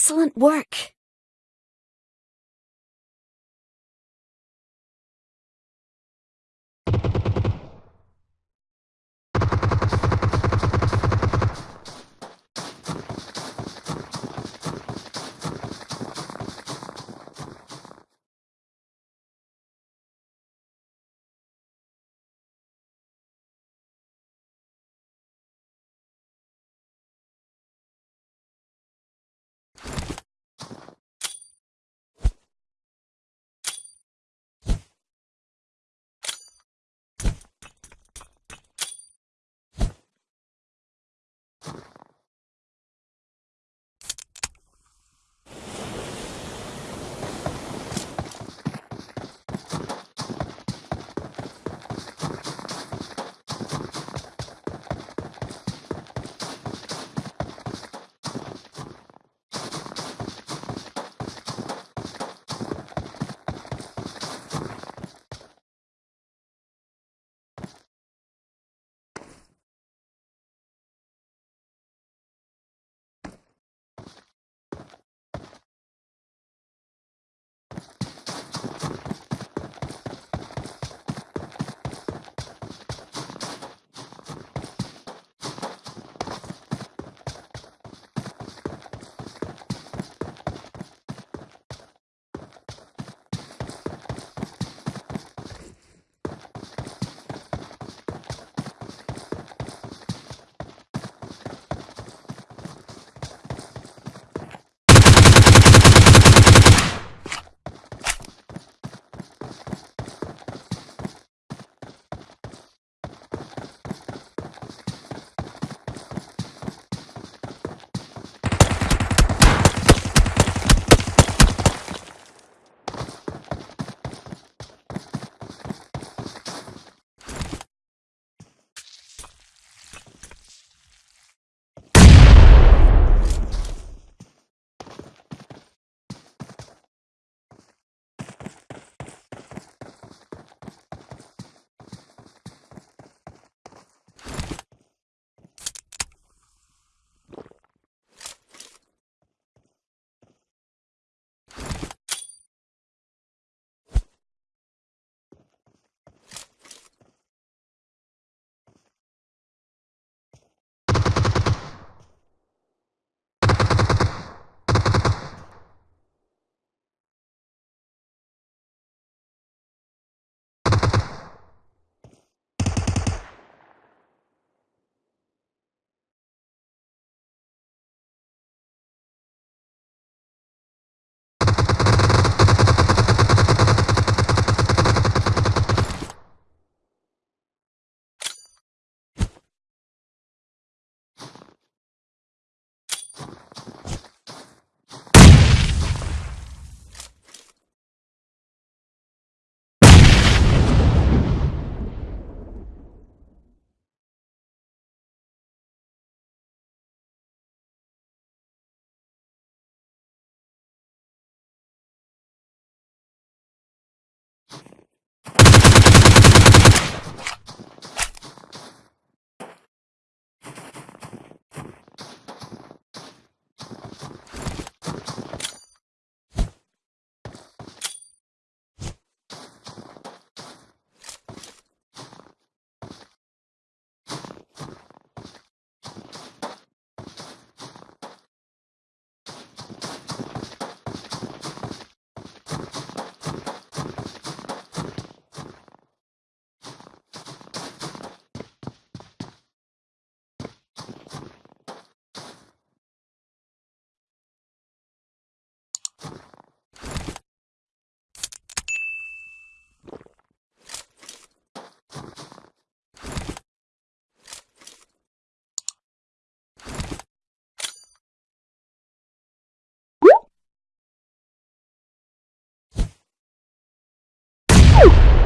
Excellent work. you Woo!